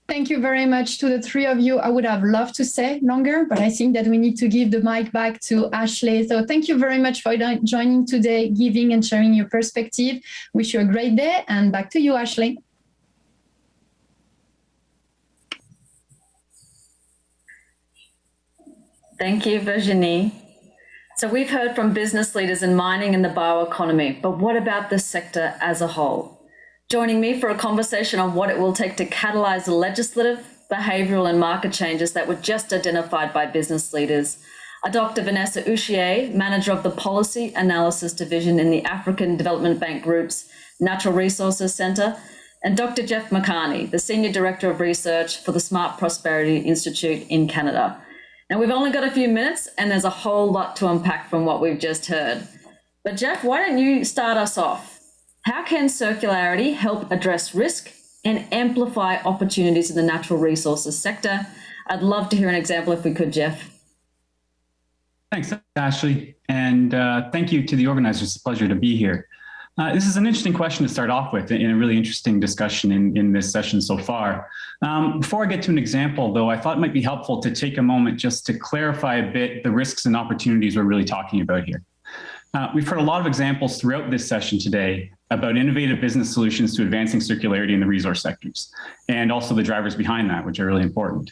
Thank you very much to the three of you. I would have loved to say longer, but I think that we need to give the mic back to Ashley. So thank you very much for joining today, giving and sharing your perspective. Wish you a great day and back to you, Ashley. Thank you, Virginie. So we've heard from business leaders in mining and the bioeconomy, but what about the sector as a whole? Joining me for a conversation on what it will take to catalyze the legislative, behavioural and market changes that were just identified by business leaders are Dr. Vanessa Ushie, Manager of the Policy Analysis Division in the African Development Bank Group's Natural Resources Centre, and Dr. Jeff McCarney, the Senior Director of Research for the Smart Prosperity Institute in Canada. Now, we've only got a few minutes, and there's a whole lot to unpack from what we've just heard. But, Jeff, why don't you start us off? How can circularity help address risk and amplify opportunities in the natural resources sector? I'd love to hear an example if we could, Jeff. Thanks, Ashley. And uh, thank you to the organizers. It's a pleasure to be here. Uh, this is an interesting question to start off with in a really interesting discussion in, in this session so far. Um, before I get to an example, though, I thought it might be helpful to take a moment just to clarify a bit the risks and opportunities we're really talking about here. Uh, we've heard a lot of examples throughout this session today about innovative business solutions to advancing circularity in the resource sectors, and also the drivers behind that, which are really important.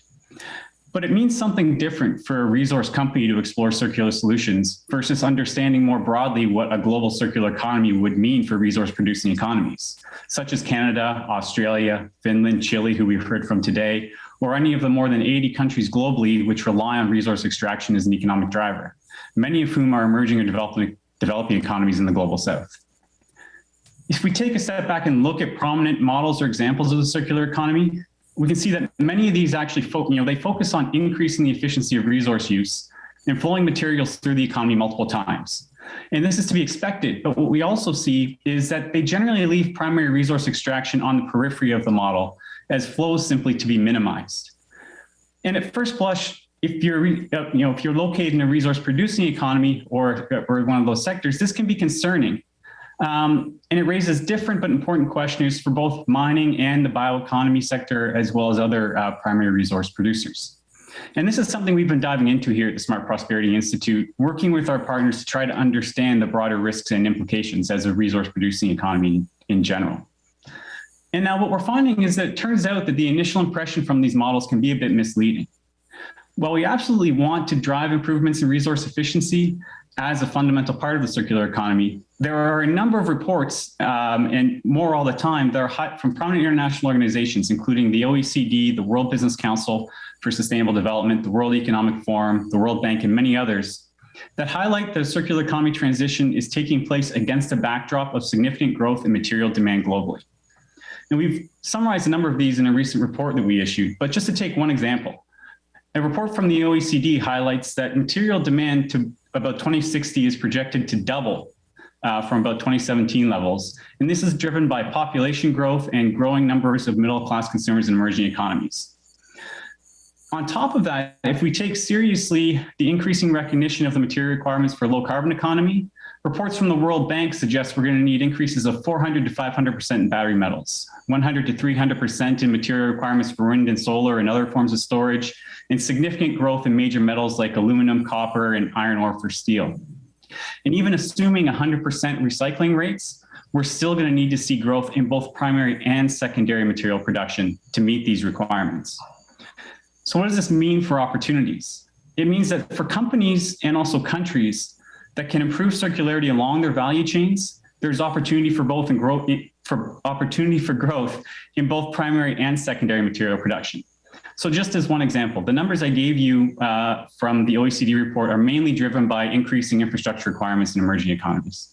But it means something different for a resource company to explore circular solutions versus understanding more broadly what a global circular economy would mean for resource producing economies, such as Canada, Australia, Finland, Chile, who we've heard from today, or any of the more than 80 countries globally which rely on resource extraction as an economic driver, many of whom are emerging or developing, developing economies in the global south. If we take a step back and look at prominent models or examples of the circular economy, we can see that many of these actually, focus, you know, they focus on increasing the efficiency of resource use and flowing materials through the economy multiple times. And this is to be expected, but what we also see is that they generally leave primary resource extraction on the periphery of the model as flows simply to be minimized. And at first blush, if you're, uh, you know, if you're located in a resource producing economy or, or one of those sectors, this can be concerning um, and it raises different but important questions for both mining and the bioeconomy sector, as well as other uh, primary resource producers. And this is something we've been diving into here at the Smart Prosperity Institute, working with our partners to try to understand the broader risks and implications as a resource producing economy in general. And now what we're finding is that it turns out that the initial impression from these models can be a bit misleading. While we absolutely want to drive improvements in resource efficiency, as a fundamental part of the circular economy. There are a number of reports, um, and more all the time, that are from prominent international organizations, including the OECD, the World Business Council for Sustainable Development, the World Economic Forum, the World Bank, and many others, that highlight the circular economy transition is taking place against a backdrop of significant growth in material demand globally. And we've summarized a number of these in a recent report that we issued, but just to take one example, a report from the OECD highlights that material demand to about 2060 is projected to double uh, from about 2017 levels. And this is driven by population growth and growing numbers of middle-class consumers in emerging economies. On top of that, if we take seriously the increasing recognition of the material requirements for low carbon economy, reports from the World Bank suggest we're going to need increases of 400 to 500% in battery metals, 100 to 300% in material requirements for wind and solar and other forms of storage, and significant growth in major metals like aluminum, copper, and iron ore for steel. And even assuming 100% recycling rates, we're still going to need to see growth in both primary and secondary material production to meet these requirements. So what does this mean for opportunities? It means that for companies and also countries that can improve circularity along their value chains, there's opportunity for both and growth for opportunity for growth in both primary and secondary material production. So just as one example, the numbers I gave you uh, from the OECD report are mainly driven by increasing infrastructure requirements in emerging economies.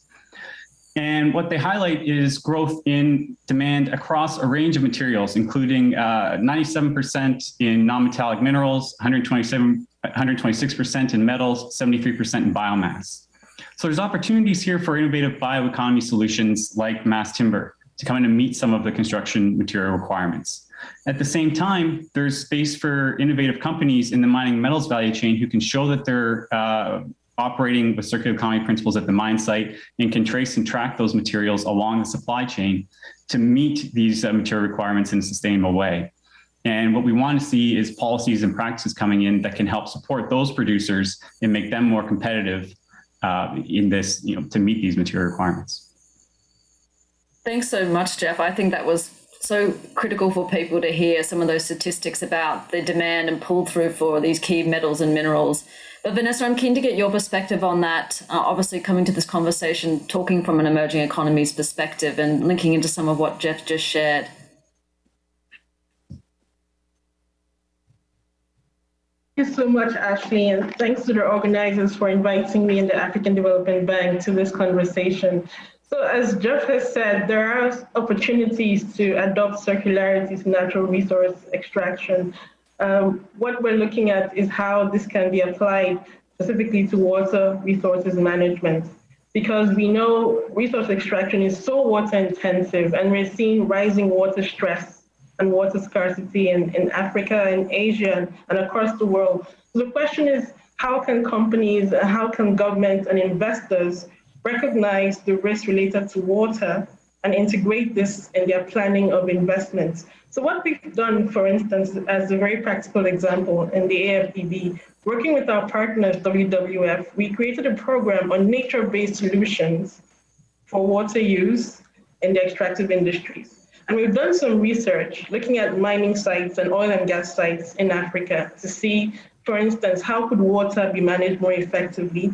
And what they highlight is growth in demand across a range of materials, including 97% uh, in non-metallic minerals, 127, 126% in metals, 73% in biomass. So there's opportunities here for innovative bioeconomy solutions like mass timber to come in and meet some of the construction material requirements. At the same time, there's space for innovative companies in the mining metals value chain who can show that they're uh, operating with circular economy principles at the mine site and can trace and track those materials along the supply chain to meet these uh, material requirements in a sustainable way. And what we want to see is policies and practices coming in that can help support those producers and make them more competitive uh, in this, you know, to meet these material requirements. Thanks so much, Jeff. I think that was so critical for people to hear some of those statistics about the demand and pull through for these key metals and minerals. But Vanessa, I'm keen to get your perspective on that. Uh, obviously, coming to this conversation, talking from an emerging economies perspective and linking into some of what Jeff just shared. You so much, Ashley, and thanks to the organizers for inviting me and the African Development Bank to this conversation. So as Jeff has said, there are opportunities to adopt circularity to natural resource extraction. Um, what we're looking at is how this can be applied specifically to water resources management. Because we know resource extraction is so water intensive and we're seeing rising water stress and water scarcity in, in Africa and Asia and across the world. So the question is, how can companies, how can governments and investors recognize the risks related to water and integrate this in their planning of investments? So what we've done, for instance, as a very practical example in the AFDB, working with our partners, WWF, we created a program on nature-based solutions for water use in the extractive industries. And we've done some research looking at mining sites and oil and gas sites in Africa to see, for instance, how could water be managed more effectively,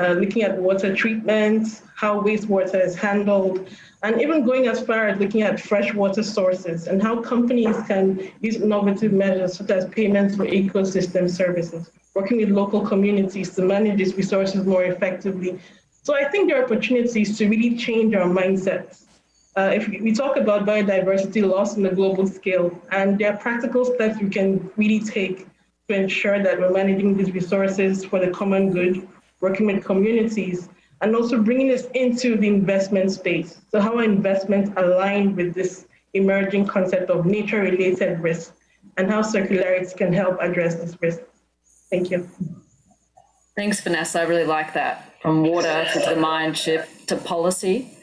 uh, looking at water treatment, how wastewater is handled, and even going as far as looking at freshwater sources and how companies can use innovative measures such as payments for ecosystem services, working with local communities to manage these resources more effectively. So I think there are opportunities to really change our mindsets uh, if we talk about biodiversity loss on a global scale, and there are practical steps we can really take to ensure that we're managing these resources for the common good, working with communities, and also bringing this into the investment space. So how are investments aligned with this emerging concept of nature-related risk, and how circularity can help address this risk. Thank you. Thanks, Vanessa. I really like that. From water to the mind shift to policy.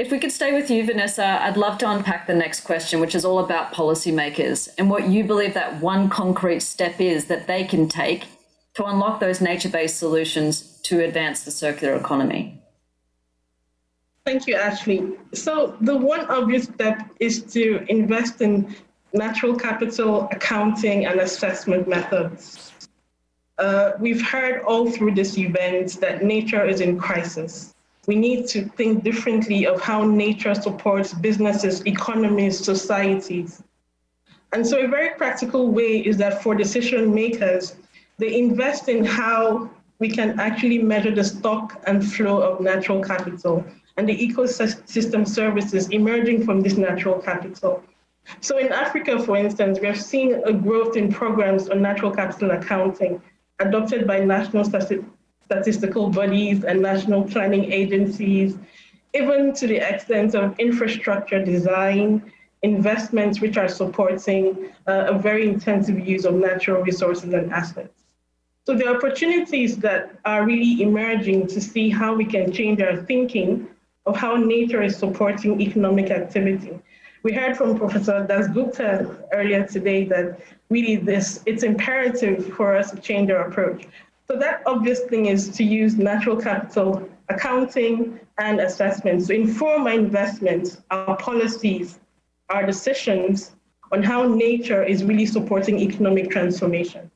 If we could stay with you, Vanessa, I'd love to unpack the next question, which is all about policymakers and what you believe that one concrete step is that they can take to unlock those nature-based solutions to advance the circular economy. Thank you, Ashley. So the one obvious step is to invest in natural capital accounting and assessment methods. Uh, we've heard all through this event that nature is in crisis we need to think differently of how nature supports businesses, economies, societies. And so a very practical way is that for decision makers, they invest in how we can actually measure the stock and flow of natural capital and the ecosystem services emerging from this natural capital. So in Africa, for instance, we have seen a growth in programs on natural capital accounting adopted by national statistical bodies and national planning agencies, even to the extent of infrastructure design, investments which are supporting uh, a very intensive use of natural resources and assets. So the opportunities that are really emerging to see how we can change our thinking of how nature is supporting economic activity. We heard from Professor Dasgupta earlier today that really this, it's imperative for us to change our approach. So that obvious thing is to use natural capital accounting and assessments to inform our investments, our policies, our decisions on how nature is really supporting economic transformation.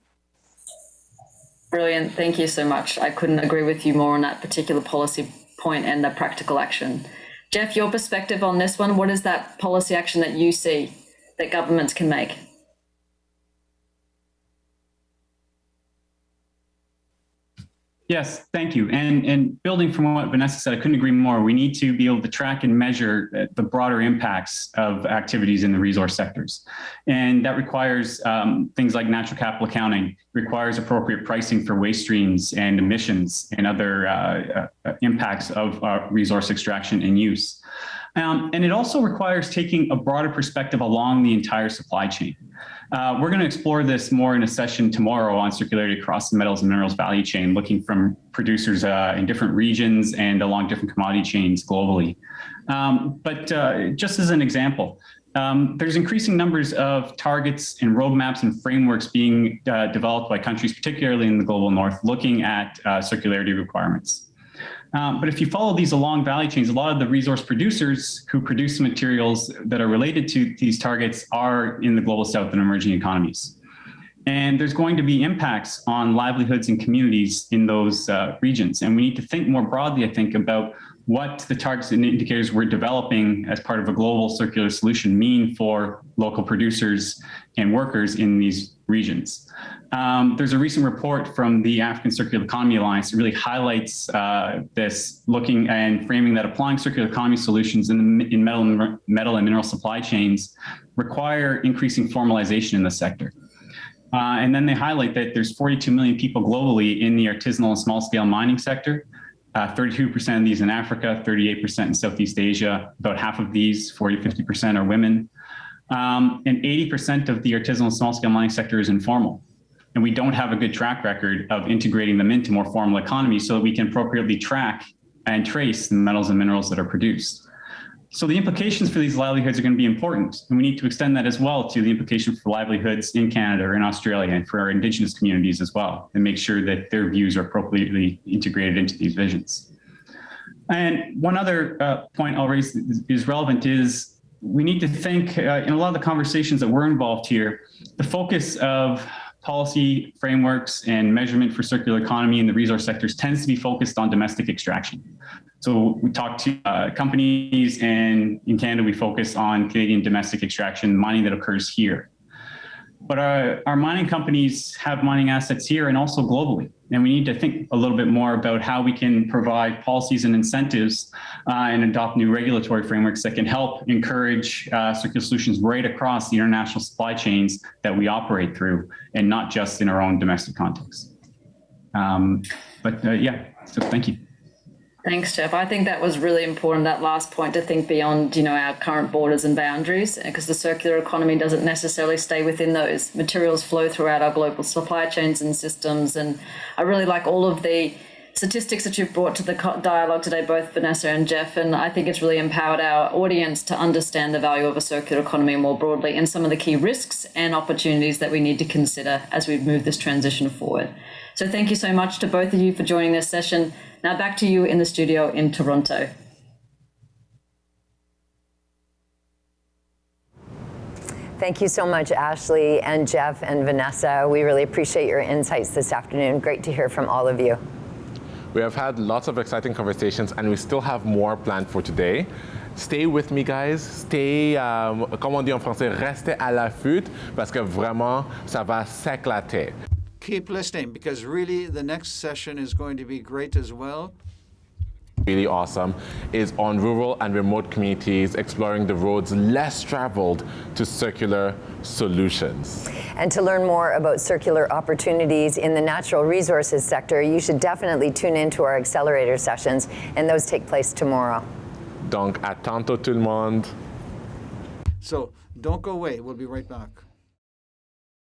Brilliant. Thank you so much. I couldn't agree with you more on that particular policy point and the practical action. Jeff, your perspective on this one, what is that policy action that you see that governments can make? Yes, thank you. And, and building from what Vanessa said, I couldn't agree more. We need to be able to track and measure uh, the broader impacts of activities in the resource sectors. And that requires um, things like natural capital accounting, requires appropriate pricing for waste streams and emissions and other uh, uh, impacts of uh, resource extraction and use. Um, and it also requires taking a broader perspective along the entire supply chain. Uh, we're going to explore this more in a session tomorrow on circularity across the metals and minerals value chain, looking from producers uh, in different regions and along different commodity chains globally. Um, but uh, just as an example, um, there's increasing numbers of targets and roadmaps and frameworks being uh, developed by countries, particularly in the global north, looking at uh, circularity requirements. Um, but if you follow these along value chains, a lot of the resource producers who produce materials that are related to these targets are in the global south and emerging economies. And there's going to be impacts on livelihoods and communities in those uh, regions. And we need to think more broadly, I think, about what the targets and indicators we're developing as part of a global circular solution mean for local producers and workers in these regions. Um, there's a recent report from the African Circular Economy Alliance that really highlights uh, this, looking and framing that applying circular economy solutions in, in metal, metal and mineral supply chains require increasing formalization in the sector. Uh, and then they highlight that there's 42 million people globally in the artisanal and small scale mining sector. 32% uh, of these in Africa, 38% in Southeast Asia. About half of these, 40, 50% are women. Um, and 80% of the artisanal and small scale mining sector is informal. And we don't have a good track record of integrating them into more formal economies so that we can appropriately track and trace the metals and minerals that are produced. So the implications for these livelihoods are going to be important, and we need to extend that as well to the implication for livelihoods in Canada or in Australia and for our Indigenous communities as well, and make sure that their views are appropriately integrated into these visions. And one other uh, point I'll raise is relevant is we need to think uh, in a lot of the conversations that we're involved here, the focus of policy frameworks and measurement for circular economy in the resource sectors tends to be focused on domestic extraction. So we talk to uh, companies and in Canada, we focus on Canadian domestic extraction, mining that occurs here. But our, our mining companies have mining assets here and also globally. And we need to think a little bit more about how we can provide policies and incentives uh, and adopt new regulatory frameworks that can help encourage uh, circular solutions right across the international supply chains that we operate through and not just in our own domestic context. Um, but uh, yeah, so thank you. Thanks, Jeff. I think that was really important, that last point, to think beyond, you know, our current borders and boundaries, because the circular economy doesn't necessarily stay within those. Materials flow throughout our global supply chains and systems. And I really like all of the statistics that you've brought to the dialogue today, both Vanessa and Jeff. And I think it's really empowered our audience to understand the value of a circular economy more broadly and some of the key risks and opportunities that we need to consider as we move this transition forward. So thank you so much to both of you for joining this session. Now back to you in the studio in Toronto. Thank you so much, Ashley and Jeff and Vanessa. We really appreciate your insights this afternoon. Great to hear from all of you. We have had lots of exciting conversations and we still have more planned for today. Stay with me, guys. Stay, um, comme on dit en français, restez à l'affût parce que vraiment, ça va s'éclater keep listening because really the next session is going to be great as well. Really awesome is on rural and remote communities exploring the roads less traveled to circular solutions. And to learn more about circular opportunities in the natural resources sector, you should definitely tune into our accelerator sessions, and those take place tomorrow. Donc, à tantôt tout le monde. So, don't go away. We'll be right back.